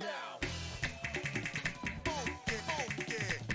now. Funky, funky.